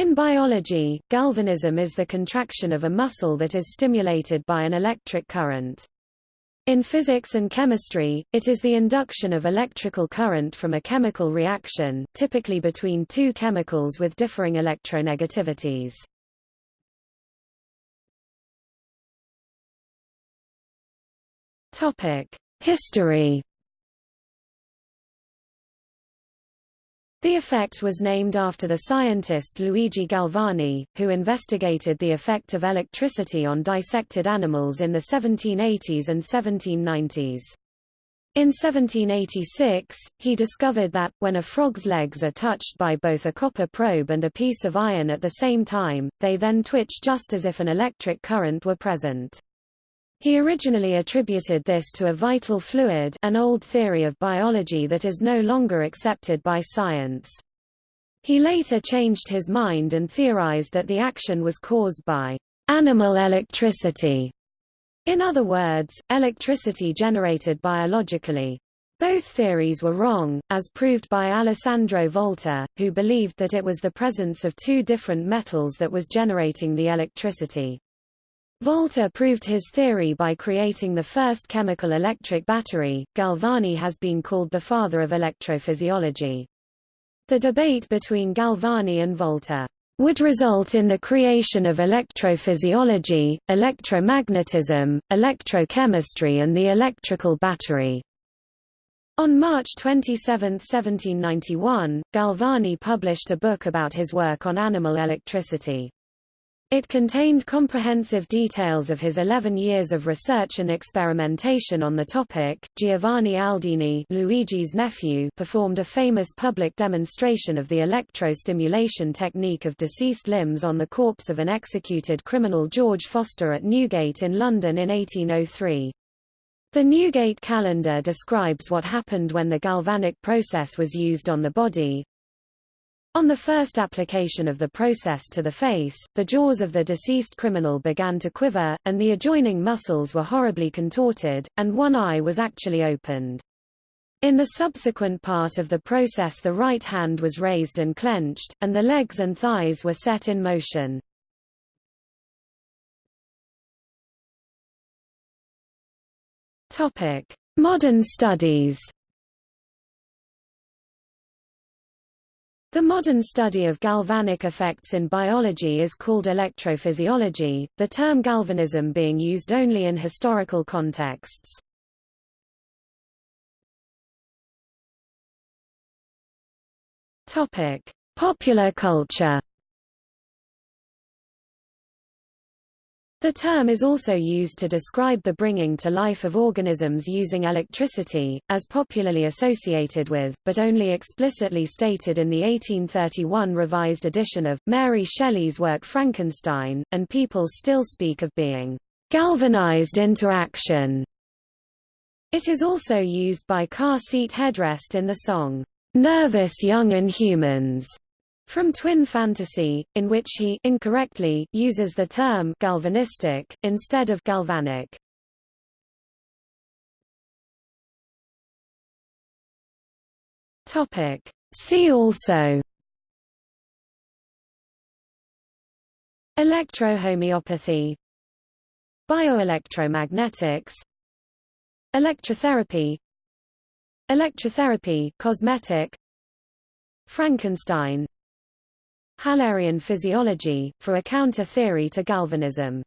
In biology, galvanism is the contraction of a muscle that is stimulated by an electric current. In physics and chemistry, it is the induction of electrical current from a chemical reaction, typically between two chemicals with differing electronegativities. History The effect was named after the scientist Luigi Galvani, who investigated the effect of electricity on dissected animals in the 1780s and 1790s. In 1786, he discovered that, when a frog's legs are touched by both a copper probe and a piece of iron at the same time, they then twitch just as if an electric current were present. He originally attributed this to a vital fluid an old theory of biology that is no longer accepted by science. He later changed his mind and theorized that the action was caused by animal electricity, in other words, electricity generated biologically. Both theories were wrong, as proved by Alessandro Volta, who believed that it was the presence of two different metals that was generating the electricity. Volta proved his theory by creating the first chemical electric battery. Galvani has been called the father of electrophysiology. The debate between Galvani and Volta would result in the creation of electrophysiology, electromagnetism, electrochemistry and the electrical battery. On March 27, 1791, Galvani published a book about his work on animal electricity. It contained comprehensive details of his 11 years of research and experimentation on the topic. Giovanni Aldini, Luigi's nephew, performed a famous public demonstration of the electrostimulation technique of deceased limbs on the corpse of an executed criminal George Foster at Newgate in London in 1803. The Newgate calendar describes what happened when the galvanic process was used on the body, on the first application of the process to the face, the jaws of the deceased criminal began to quiver, and the adjoining muscles were horribly contorted, and one eye was actually opened. In the subsequent part of the process the right hand was raised and clenched, and the legs and thighs were set in motion. Modern studies The modern study of galvanic effects in biology is called electrophysiology, the term galvanism being used only in historical contexts. Popular culture. The term is also used to describe the bringing to life of organisms using electricity, as popularly associated with, but only explicitly stated in the 1831 revised edition of, Mary Shelley's work Frankenstein, and people still speak of being galvanized into action. It is also used by car seat headrest in the song, Nervous Young Inhumans, from Twin Fantasy, in which he incorrectly uses the term galvanistic instead of galvanic. Topic See also Electrohomeopathy Bioelectromagnetics Electrotherapy Electrotherapy cosmetic Frankenstein Hallerian physiology, for a counter-theory to galvanism